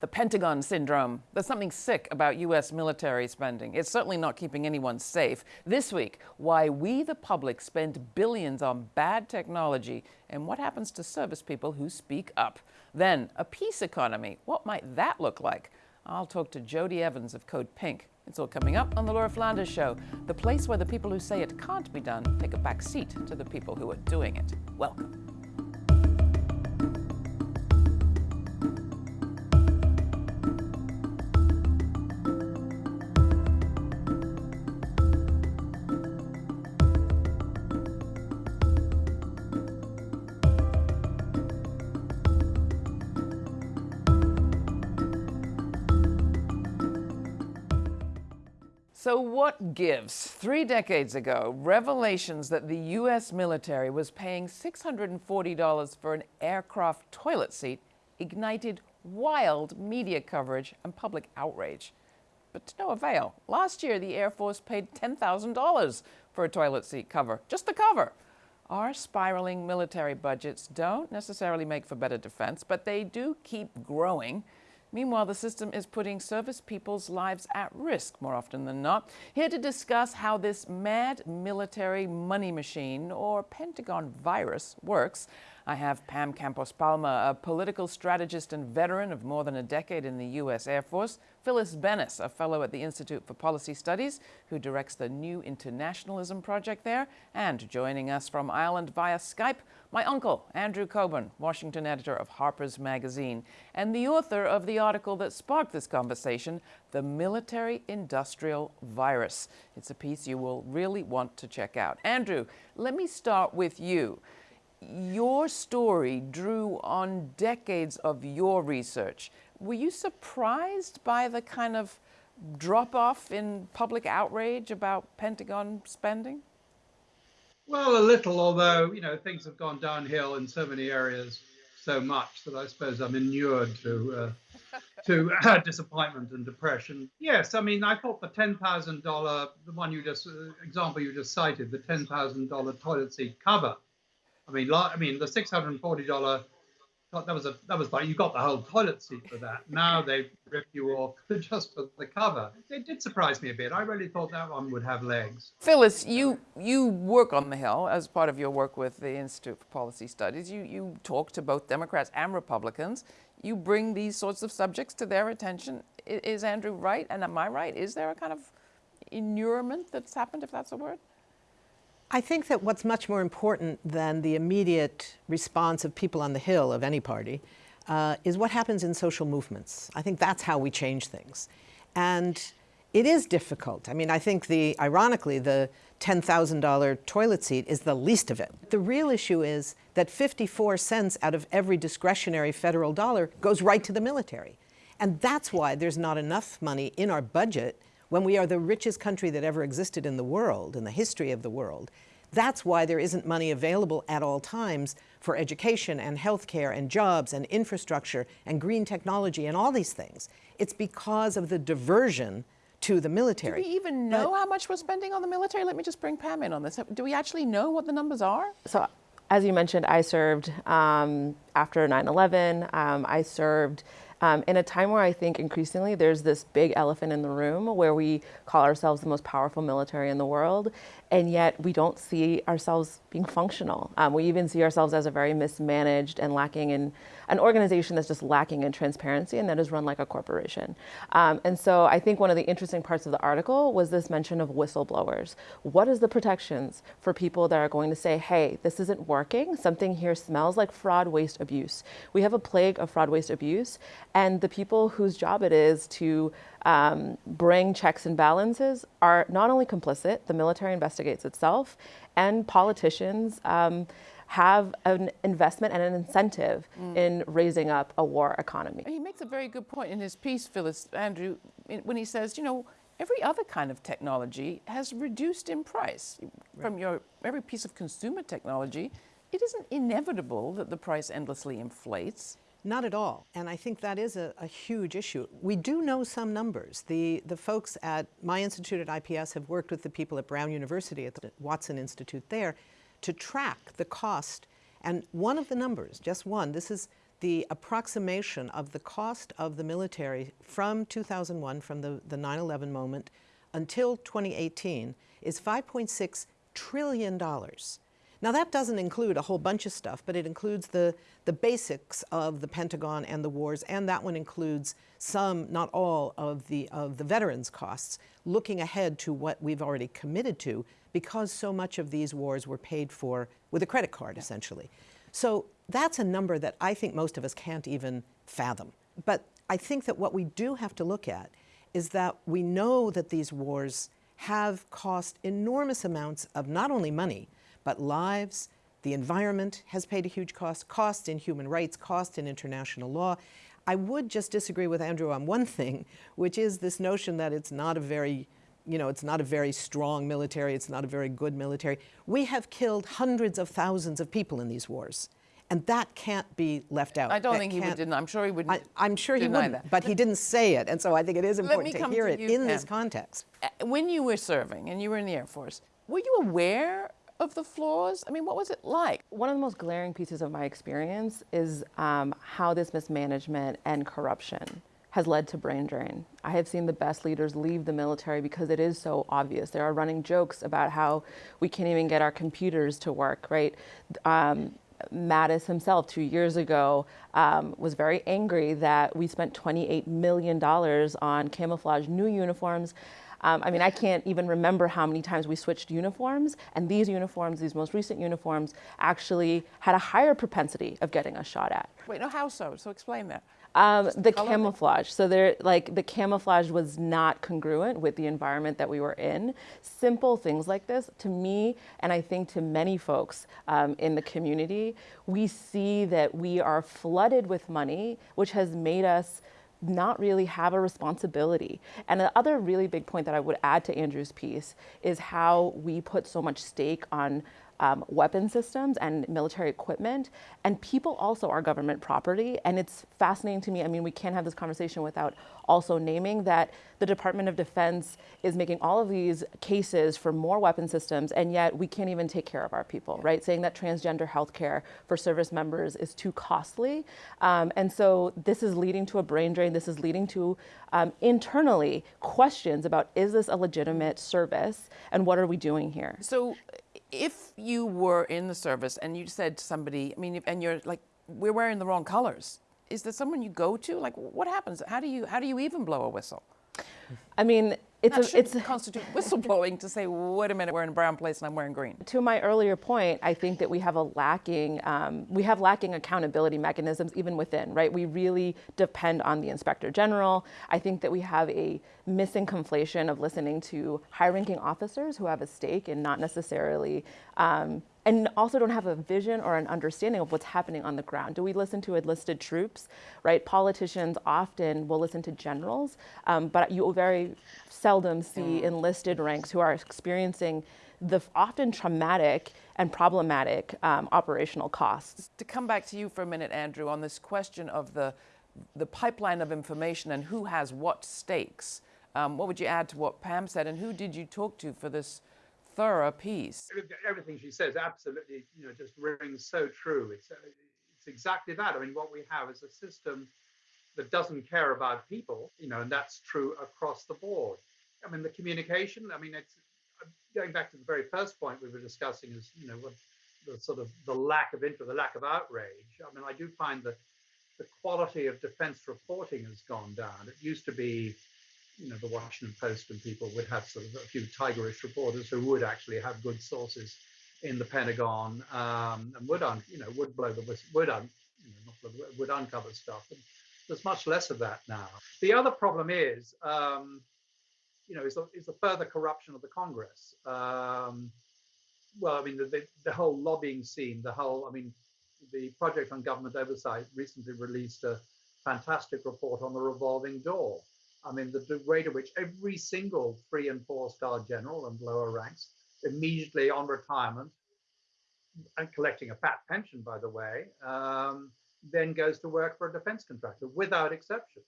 The Pentagon Syndrome. There's something sick about U.S. military spending. It's certainly not keeping anyone safe. This week, why we, the public, spend billions on bad technology and what happens to service people who speak up. Then, a peace economy. What might that look like? I'll talk to Jodie Evans of Code Pink. It's all coming up on The Laura Flanders Show, the place where the people who say it can't be done take a back seat to the people who are doing it. Welcome. So what gives? Three decades ago, revelations that the U.S. military was paying $640 for an aircraft toilet seat ignited wild media coverage and public outrage. But to no avail. Last year, the Air Force paid $10,000 for a toilet seat cover, just the cover. Our spiraling military budgets don't necessarily make for better defense, but they do keep growing. Meanwhile, the system is putting service people's lives at risk more often than not. Here to discuss how this mad military money machine, or Pentagon virus, works, I have Pam Campos Palma, a political strategist and veteran of more than a decade in the U.S. Air Force, Phyllis Bennis, a fellow at the Institute for Policy Studies, who directs the New Internationalism Project there, and joining us from Ireland via Skype, my uncle, Andrew Cockburn, Washington editor of Harper's Magazine, and the author of the article that sparked this conversation, The Military Industrial Virus. It's a piece you will really want to check out. Andrew, let me start with you your story drew on decades of your research. Were you surprised by the kind of drop off in public outrage about Pentagon spending? Well, a little, although, you know, things have gone downhill in so many areas so much that I suppose I'm inured to uh, to uh, disappointment and depression. Yes, I mean, I thought the ten thousand dollar, the one you just uh, example you just cited, the ten thousand dollar toilet seat cover I mean, I mean, the six hundred and forty dollar. That was a that was like you got the whole toilet seat for that. Now they rip you off just for the cover. It did surprise me a bit. I really thought that one would have legs. Phyllis, you you work on the Hill as part of your work with the Institute for Policy Studies. You you talk to both Democrats and Republicans. You bring these sorts of subjects to their attention. Is Andrew right? And am I right? Is there a kind of inurement that's happened, if that's a word? I think that what's much more important than the immediate response of people on the Hill of any party uh, is what happens in social movements. I think that's how we change things. And it is difficult. I mean, I think the, ironically, the $10,000 toilet seat is the least of it. The real issue is that 54 cents out of every discretionary federal dollar goes right to the military. And that's why there's not enough money in our budget when we are the richest country that ever existed in the world, in the history of the world, that's why there isn't money available at all times for education and healthcare and jobs and infrastructure and green technology and all these things. It's because of the diversion to the military. Do we even know but, how much we're spending on the military? Let me just bring Pam in on this. Do we actually know what the numbers are? So as you mentioned, I served um, after 9-11. Um, I served um, in a time where I think increasingly there's this big elephant in the room where we call ourselves the most powerful military in the world, and yet we don't see ourselves being functional. Um, we even see ourselves as a very mismanaged and lacking in an organization that's just lacking in transparency and that is run like a corporation. Um, and so I think one of the interesting parts of the article was this mention of whistleblowers. What is the protections for people that are going to say, hey, this isn't working, something here smells like fraud, waste, abuse. We have a plague of fraud, waste, abuse, and the people whose job it is to um, bring checks and balances are not only complicit, the military investigates itself, and politicians um, have an investment and an incentive mm. in raising up a war economy. He makes a very good point in his piece, Phyllis, Andrew, when he says, you know, every other kind of technology has reduced in price. Right. From your every piece of consumer technology, it isn't inevitable that the price endlessly inflates. Not at all. And I think that is a, a, huge issue. We do know some numbers. The, the folks at my institute at IPS have worked with the people at Brown University at the Watson Institute there to track the cost. And one of the numbers, just one, this is the approximation of the cost of the military from 2001, from the, the 9-11 moment, until 2018 is $5.6 trillion. Now that doesn't include a whole bunch of stuff, but it includes the, the basics of the Pentagon and the wars, and that one includes some, not all, of the, of the veterans' costs, looking ahead to what we've already committed to, because so much of these wars were paid for with a credit card, essentially. So that's a number that I think most of us can't even fathom. But I think that what we do have to look at is that we know that these wars have cost enormous amounts of not only money, but lives. The environment has paid a huge cost, cost in human rights, cost in international law. I would just disagree with Andrew on one thing, which is this notion that it's not a very you know, it's not a very strong military, it's not a very good military. We have killed hundreds of thousands of people in these wars. And that can't be left out. I don't That think he would deny. I'm sure he wouldn't. I, I'm sure he deny wouldn't, that. but he didn't say it, and so I think it is important to hear to it you, in this context. Uh, When you were serving and you were in the Air Force, were you aware of the flaws? I mean, what was it like? One of the most glaring pieces of my experience is um, how this mismanagement and corruption has led to brain drain. I have seen the best leaders leave the military because it is so obvious. There are running jokes about how we can't even get our computers to work, right? Um, Mattis himself, two years ago, um, was very angry that we spent $28 million on camouflage new uniforms. Um, I mean, I can't even remember how many times we switched uniforms, and these uniforms, these most recent uniforms, actually had a higher propensity of getting us shot at. Wait, no, how so? So explain that. Um, the camouflage. So there, like the camouflage was not congruent with the environment that we were in. Simple things like this, to me, and I think to many folks um, in the community, we see that we are flooded with money, which has made us not really have a responsibility. And the other really big point that I would add to Andrew's piece is how we put so much stake on um, weapon systems and military equipment. And people also are government property. And it's fascinating to me. I mean, we can't have this conversation without also naming that the Department of Defense is making all of these cases for more weapon systems, and yet we can't even take care of our people, right? Saying that transgender health care for service members is too costly. Um, and so this is leading to a brain drain. This is leading to um, internally questions about is this a legitimate service and what are we doing here? So, if you were in the service and you said to somebody, I mean, and you're like, we're wearing the wrong colors, is there someone you go to? Like, what happens? How do you how do you even blow a whistle? I mean, it's That a, it's constitute whistleblowing to say, wait a minute, we're in a brown place and I'm wearing green. to my earlier point, I think that we have a lacking, um, we have lacking accountability mechanisms even within, right? We really depend on the inspector general. I think that we have a missing conflation of listening to high-ranking officers who have a stake and not necessarily, um, and also don't have a vision or an understanding of what's happening on the ground. Do we listen to enlisted troops, right? Politicians often will listen to generals, um, but you very seldom see enlisted ranks who are experiencing the often traumatic and problematic um, operational costs. To come back to you for a minute, Andrew, on this question of the the pipeline of information and who has what stakes. Um, what would you add to what Pam said, and who did you talk to for this thorough piece? everything she says absolutely you know just rings so true. It's uh, it's exactly that. I mean what we have is a system that doesn't care about people you know and that's true across the board. I mean the communication i mean it's going back to the very first point we were discussing is you know what the sort of the lack of interest the lack of outrage. I mean i do find that the quality of defense reporting has gone down. It used to be you know, the Washington Post and people would have sort of a few tigerish reporters who would actually have good sources in the Pentagon um, and would, un, you know, would blow the whistle, would, un, you know, blow would uncover stuff. And there's much less of that now. The other problem is, um, you know, is the, is the further corruption of the Congress. Um, well, I mean, the, the, the whole lobbying scene, the whole, I mean, the Project on Government Oversight recently released a fantastic report on the revolving door. I mean, the, rate at which every single three and four star general and lower ranks immediately on retirement and collecting a fat pension, by the way, um, then goes to work for a defense contractor without exception.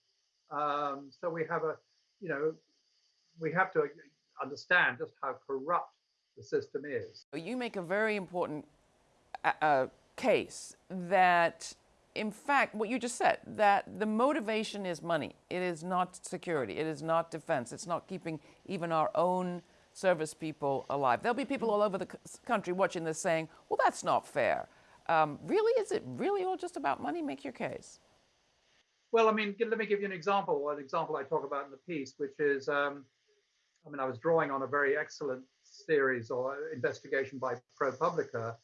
Um, so we have a, you know, we have to understand just how corrupt the system is. You make a very important uh, uh, case that in fact, what you just said, that the motivation is money. It is not security. It is not defense. It's not keeping even our own service people alive. There'll be people all over the country watching this saying, well, that's not fair. Um, really, is it really all just about money? Make your case. Well, I mean, let me give you an example, an example I talk about in the piece, which is, um, I mean, I was drawing on a very excellent series or investigation by ProPublica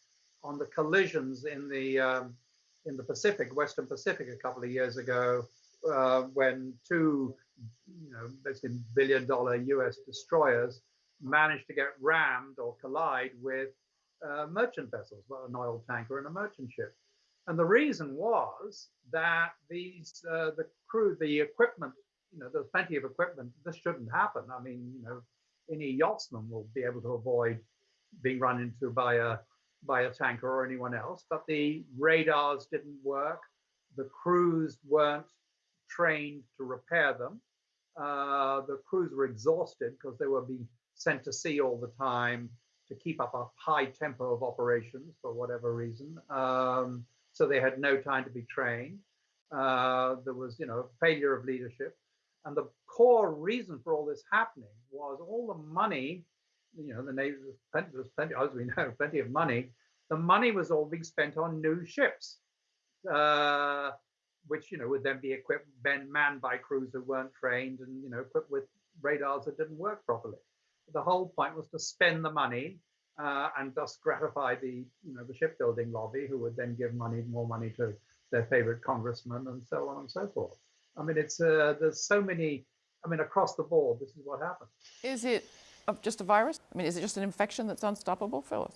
on the collisions in the um, in the Pacific, Western Pacific, a couple of years ago, uh, when two, you know, basically billion-dollar U.S. destroyers managed to get rammed or collide with uh, merchant vessels, well, an oil tanker and a merchant ship. And the reason was that these, uh, the crew, the equipment, you know, there's plenty of equipment. This shouldn't happen. I mean, you know, any yachtsman will be able to avoid being run into by a by a tanker or anyone else. But the radars didn't work. The crews weren't trained to repair them. Uh, the crews were exhausted because they were being sent to sea all the time to keep up a high tempo of operations for whatever reason. Um, so they had no time to be trained. Uh, there was, you know, failure of leadership. And the core reason for all this happening was all the money, you know, the Navy, was plenty, was plenty, as we know, plenty of money. The money was all being spent on new ships, uh, which, you know, would then be equipped, then manned by crews who weren't trained and, you know, equipped with radars that didn't work properly. The whole point was to spend the money uh, and thus gratify the you know the shipbuilding lobby, who would then give money more money to their favorite congressman and so on and so forth. I mean, it's uh, there's so many. I mean, across the board, this is what happens. Is it just a virus? I mean, is it just an infection that's unstoppable, Phyllis?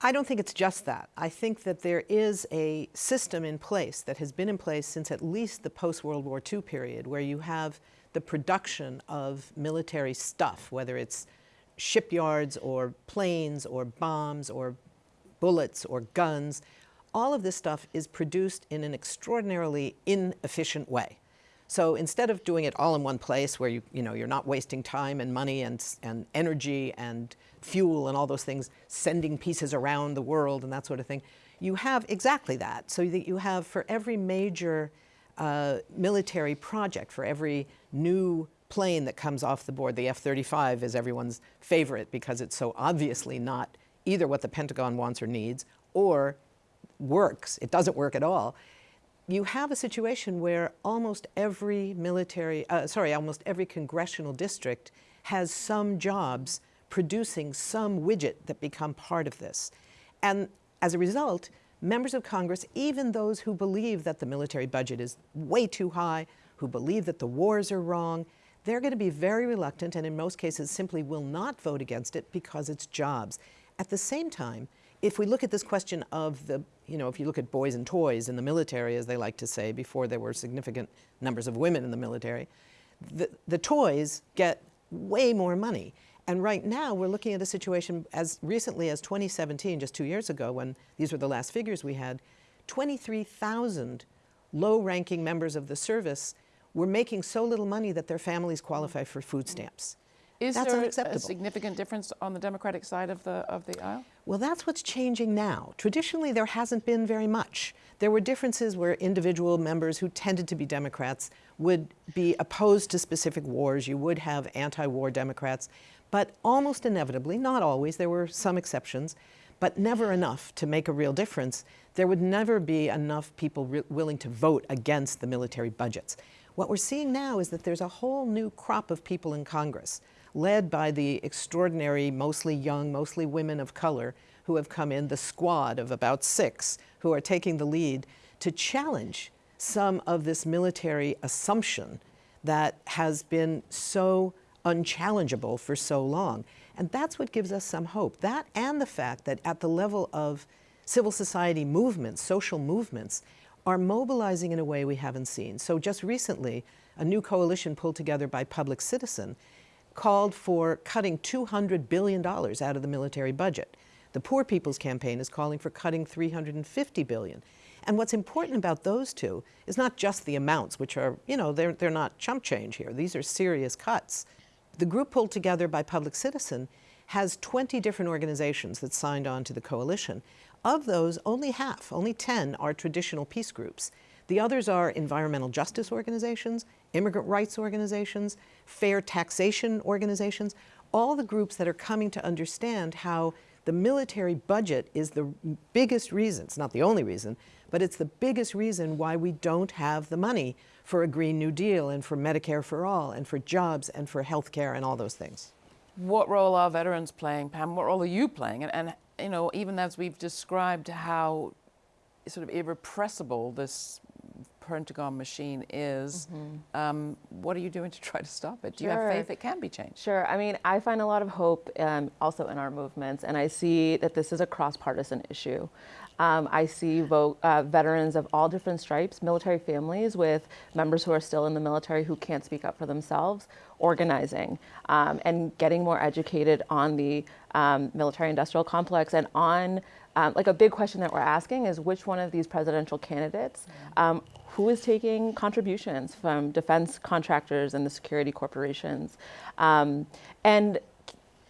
I don't think it's just that. I think that there is a system in place that has been in place since at least the post-World War II period, where you have the production of military stuff, whether it's shipyards or planes or bombs or bullets or guns, all of this stuff is produced in an extraordinarily inefficient way. So instead of doing it all in one place where you, you know, you're not wasting time and money and, and energy and fuel and all those things, sending pieces around the world and that sort of thing, you have exactly that. So that you have for every major uh, military project, for every new plane that comes off the board, the F-35 is everyone's favorite because it's so obviously not either what the Pentagon wants or needs or works. It doesn't work at all. You have a situation where almost every military, uh, sorry, almost every congressional district has some jobs producing some widget that become part of this. And as a result, members of Congress, even those who believe that the military budget is way too high, who believe that the wars are wrong, they're going to be very reluctant and in most cases simply will not vote against it because it's jobs. At the same time, if we look at this question of the, you know, if you look at boys and toys in the military, as they like to say, before there were significant numbers of women in the military, the, the toys get way more money. And right now, we're looking at a situation as recently as 2017, just two years ago, when these were the last figures we had, 23,000 low-ranking members of the service were making so little money that their families qualify for food stamps. Is that's there unacceptable. a significant difference on the Democratic side of the of the aisle? Well, that's what's changing now. Traditionally, there hasn't been very much. There were differences where individual members who tended to be Democrats would be opposed to specific wars. You would have anti-war Democrats, but almost inevitably, not always, there were some exceptions, but never enough to make a real difference. There would never be enough people willing to vote against the military budgets. What we're seeing now is that there's a whole new crop of people in Congress, led by the extraordinary, mostly young, mostly women of color, who have come in, the squad of about six, who are taking the lead to challenge some of this military assumption that has been so unchallengeable for so long. And that's what gives us some hope. That and the fact that at the level of civil society movements, social movements, are mobilizing in a way we haven't seen. So just recently, a new coalition pulled together by Public Citizen called for cutting $200 billion out of the military budget. The Poor People's Campaign is calling for cutting 350 billion. And what's important about those two is not just the amounts, which are, you know, they're, they're not chump change here. These are serious cuts. The group pulled together by Public Citizen has 20 different organizations that signed on to the coalition. Of those, only half, only 10, are traditional peace groups. The others are environmental justice organizations, immigrant rights organizations, fair taxation organizations, all the groups that are coming to understand how the military budget is the biggest reason, it's not the only reason, but it's the biggest reason why we don't have the money for a Green New Deal and for Medicare for all and for jobs and for health care and all those things. What role are veterans playing, Pam? What role are you playing? And, and you know, even as we've described how sort of irrepressible this Pentagon machine is, mm-hmm. um, what are you doing to try to stop it? Do you have faith it can be changed? Sure. I mean, I find a lot of hope um, also in our movements, and I see that this is a cross partisan issue. Um, I see vote, uh, veterans of all different stripes, military families with members who are still in the military who can't speak up for themselves, organizing um, and getting more educated on the um, military industrial complex and on um, like a big question that we're asking is which one of these presidential candidates um, who is taking contributions from defense contractors and the security corporations. Um, and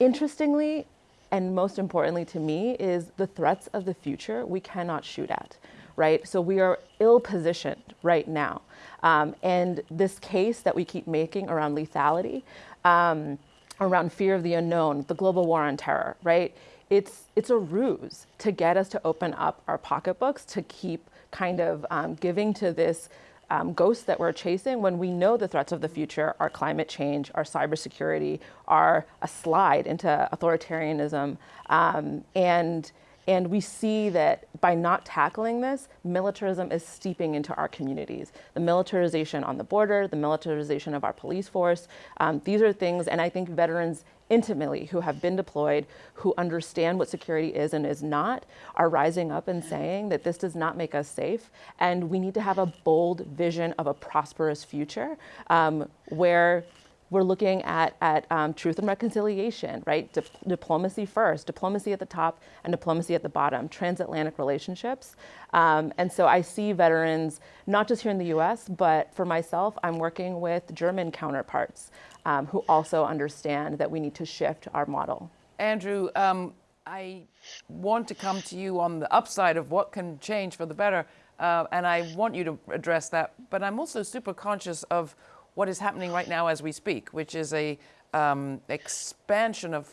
interestingly and most importantly to me is the threats of the future we cannot shoot at right? So we are ill positioned right now. Um, and this case that we keep making around lethality um, around fear of the unknown the global war on terror right it's it's a ruse to get us to open up our pocketbooks to keep kind of um, giving to this um, ghost that we're chasing when we know the threats of the future are climate change, our cybersecurity, are a slide into authoritarianism, um, and and we see that by not tackling this, militarism is steeping into our communities. The militarization on the border, the militarization of our police force, um, these are things, and I think veterans intimately who have been deployed, who understand what security is and is not, are rising up and saying that this does not make us safe. And we need to have a bold vision of a prosperous future um, where we're looking at, at um, truth and reconciliation, right? Di- diplomacy first, diplomacy at the top, and diplomacy at the bottom, transatlantic relationships. Um, and so I see veterans, not just here in the US, but for myself, I'm working with German counterparts um, who also understand that we need to shift our model. Andrew, um, I want to come to you on the upside of what can change for the better, uh, and I want you to address that. But I'm also super conscious of what is happening right now as we speak, which is a um, expansion of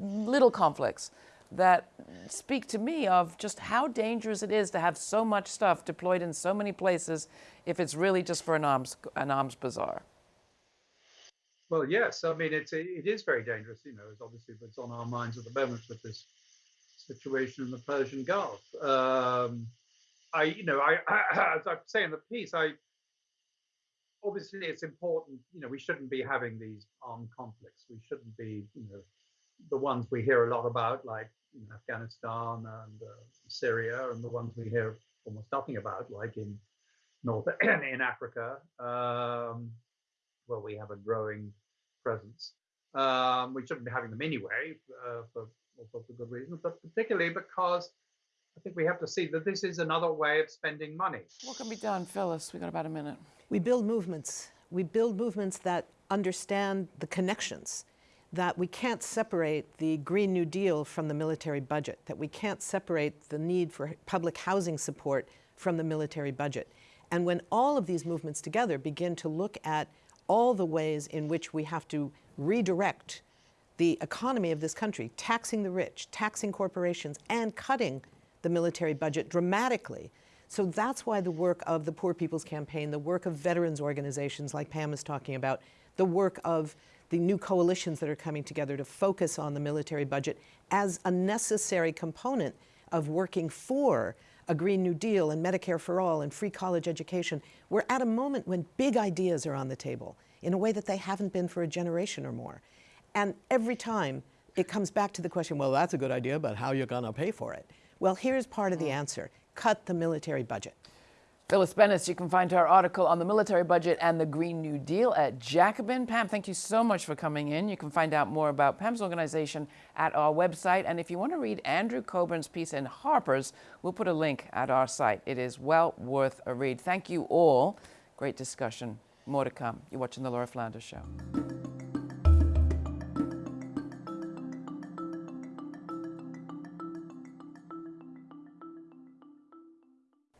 little conflicts that speak to me of just how dangerous it is to have so much stuff deployed in so many places if it's really just for an arms an arms bazaar. Well, yes. I mean, it's it is very dangerous. You know, it's obviously what's on our minds at the moment with this situation in the Persian Gulf. Um, I, you know, I, I, as I say in the piece, I obviously it's important. You know, we shouldn't be having these armed conflicts. We shouldn't be, you know, the ones we hear a lot about, like in Afghanistan and uh, Syria, and the ones we hear almost nothing about, like in North in Africa, um, where we have a growing presence. Um, we shouldn't be having them anyway uh, for all sorts of good reasons, but particularly because I think we have to see that this is another way of spending money. What can be done, Phyllis? We've got about a minute. We build movements. We build movements that understand the connections. That we can't separate the Green New Deal from the military budget. That we can't separate the need for public housing support from the military budget. And when all of these movements together begin to look at all the ways in which we have to redirect the economy of this country, taxing the rich, taxing corporations, and cutting the military budget dramatically. So that's why the work of the Poor People's Campaign, the work of veterans organizations like Pam is talking about, the work of the new coalitions that are coming together to focus on the military budget as a necessary component of working for a Green New Deal and Medicare for All and free college education. We're at a moment when big ideas are on the table in a way that they haven't been for a generation or more. And every time it comes back to the question, well, that's a good idea, but how are you going to pay for it? Well, here's part of the mm. answer cut the military budget. Phyllis Bennis, you can find her article on the military budget and the Green New Deal at Jacobin. Pam, thank you so much for coming in. You can find out more about Pam's organization at our website. And if you want to read Andrew Cockburn's piece in Harper's, we'll put a link at our site. It is well worth a read. Thank you all. Great discussion. More to come. You're watching The Laura Flanders Show.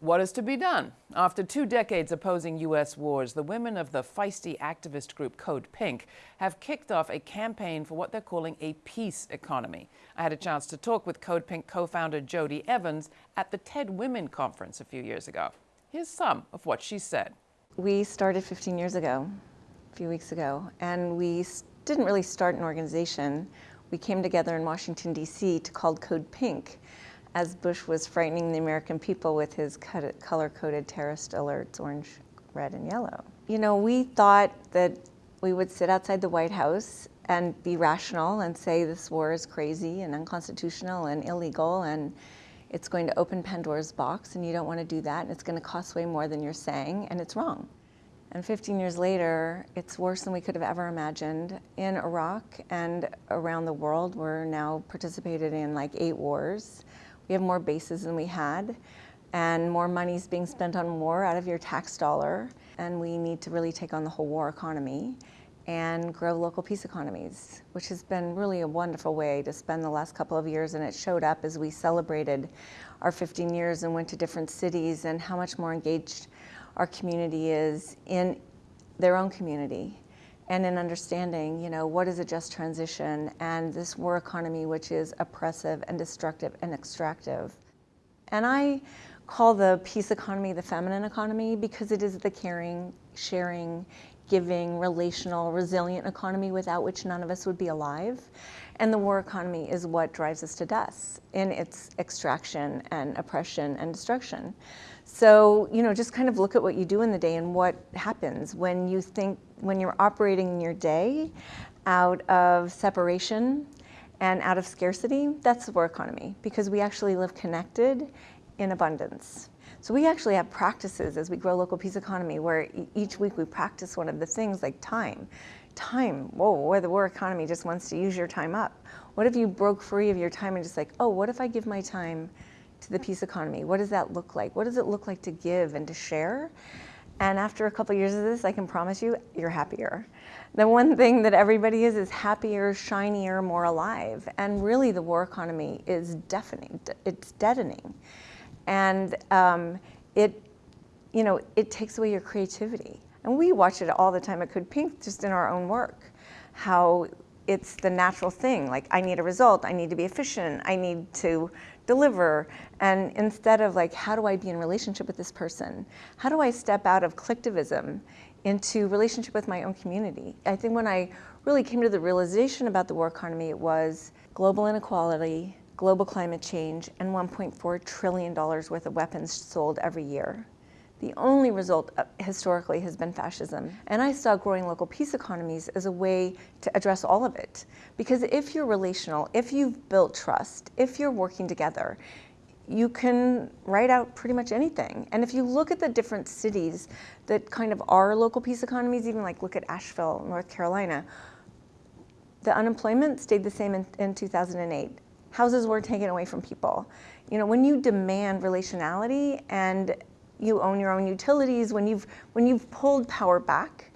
What is to be done? After two decades opposing U.S. wars, the women of the feisty activist group Code Pink have kicked off a campaign for what they're calling a peace economy. I had a chance to talk with Code Pink co founder Jodie Evans at the TED Women Conference a few years ago. Here's some of what she said. We started 15 years ago, a few weeks ago, and we didn't really start an organization. We came together in Washington, D.C. to call Code Pink as Bush was frightening the American people with his color-coded terrorist alerts, orange, red, and yellow. You know, we thought that we would sit outside the White House and be rational and say this war is crazy and unconstitutional and illegal and it's going to open Pandora's box and you don't want to do that and it's going to cost way more than you're saying and it's wrong. And 15 years later, it's worse than we could have ever imagined. In Iraq and around the world, we're now participated in like eight wars. We have more bases than we had, and more money is being spent on war out of your tax dollar. And we need to really take on the whole war economy and grow local peace economies, which has been really a wonderful way to spend the last couple of years. And it showed up as we celebrated our 15 years and went to different cities and how much more engaged our community is in their own community and in understanding, you know, what is a just transition and this war economy, which is oppressive and destructive and extractive. And I call the peace economy the feminine economy because it is the caring, sharing, giving, relational, resilient economy without which none of us would be alive. And the war economy is what drives us to death in its extraction and oppression and destruction. So, you know, just kind of look at what you do in the day and what happens when you think, when you're operating in your day out of separation and out of scarcity, that's the war economy because we actually live connected in abundance. So we actually have practices as we grow local peace economy where each week we practice one of the things like time. Time, whoa, where the war economy just wants to use your time up. What if you broke free of your time and just like, oh, what if I give my time to the peace economy? What does that look like? What does it look like to give and to share? And after a couple years of this, I can promise you, you're happier. The one thing that everybody is is happier, shinier, more alive. And really, the war economy is deafening. It's deadening and um, it, you know, it takes away your creativity. And we watch it all the time at Code Pink, just in our own work, how it's the natural thing. Like, I need a result, I need to be efficient, I need to deliver. And instead of like, how do I be in relationship with this person? How do I step out of collectivism into relationship with my own community? I think when I really came to the realization about the war economy, it was global inequality, global climate change, and $1.4 trillion worth of weapons sold every year. The only result uh, historically has been fascism. And I saw growing local peace economies as a way to address all of it. Because if you're relational, if you've built trust, if you're working together, you can write out pretty much anything. And if you look at the different cities that kind of are local peace economies, even like look at Asheville, North Carolina, the unemployment stayed the same in, in 2008 houses were taken away from people. You know, when you demand relationality and you own your own utilities, when you've, when you've pulled power back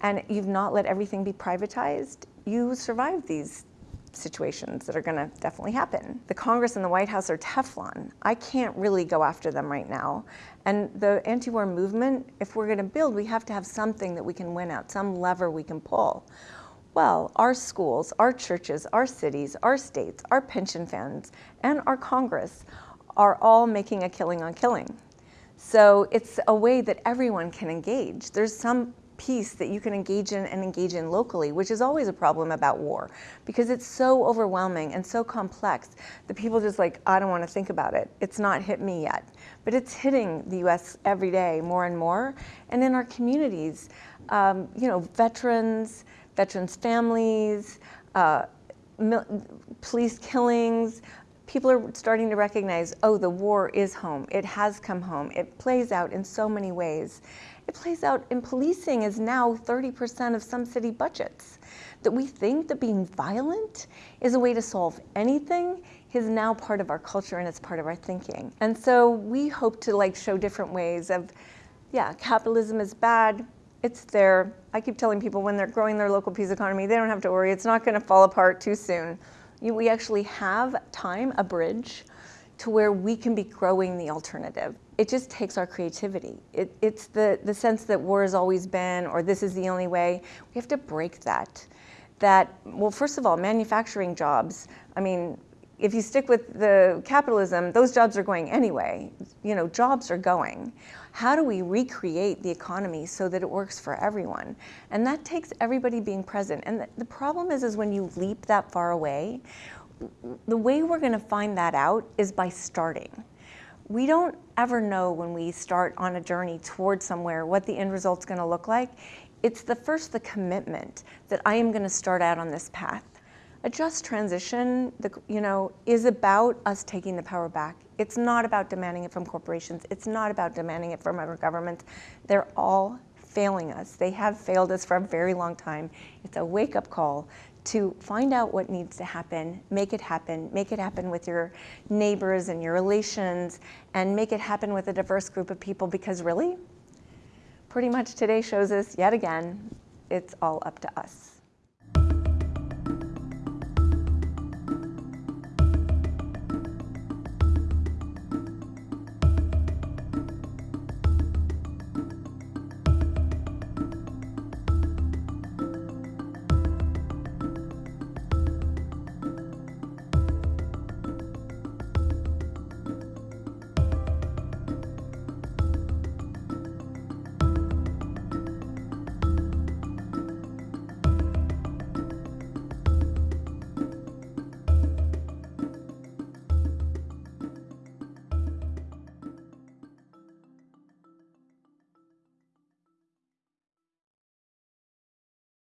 and you've not let everything be privatized, you survive these situations that are going to definitely happen. The Congress and the White House are Teflon. I can't really go after them right now. And the anti-war movement, if we're going to build, we have to have something that we can win at, some lever we can pull. Well, our schools, our churches, our cities, our states, our pension funds, and our Congress are all making a killing on killing. So it's a way that everyone can engage. There's some piece that you can engage in and engage in locally, which is always a problem about war because it's so overwhelming and so complex that people just like, I don't want to think about it. It's not hit me yet. But it's hitting the US every day more and more. And in our communities, um, you know, veterans, veterans' families, uh, police killings. People are starting to recognize, oh, the war is home. It has come home. It plays out in so many ways. It plays out in policing is now 30% of some city budgets. That we think that being violent is a way to solve anything is now part of our culture and it's part of our thinking. And so we hope to like show different ways of, yeah, capitalism is bad, it's there. I keep telling people when they're growing their local peace economy, they don't have to worry. It's not going to fall apart too soon. You, we actually have time, a bridge, to where we can be growing the alternative. it just takes our creativity. It, it's the, the sense that war has always been, or this is the only way. We have to break that. That, well, first of all, manufacturing jobs, I mean, if you stick with the capitalism, those jobs are going anyway. You know, jobs are going. How do we recreate the economy so that it works for everyone? And that takes everybody being present. And the, the problem is, is when you leap that far away, the way we're going to find that out is by starting. We don't ever know when we start on a journey towards somewhere what the end result's going to look like. It's the first the commitment that I am going to start out on this path. A just transition, the, you know, is about us taking the power back. It's not about demanding it from corporations. It's not about demanding it from our government. They're all failing us. They have failed us for a very long time. It's a wake-up call to find out what needs to happen, make it happen, make it happen with your neighbors and your relations, and make it happen with a diverse group of people because really, pretty much today shows us yet again, it's all up to us.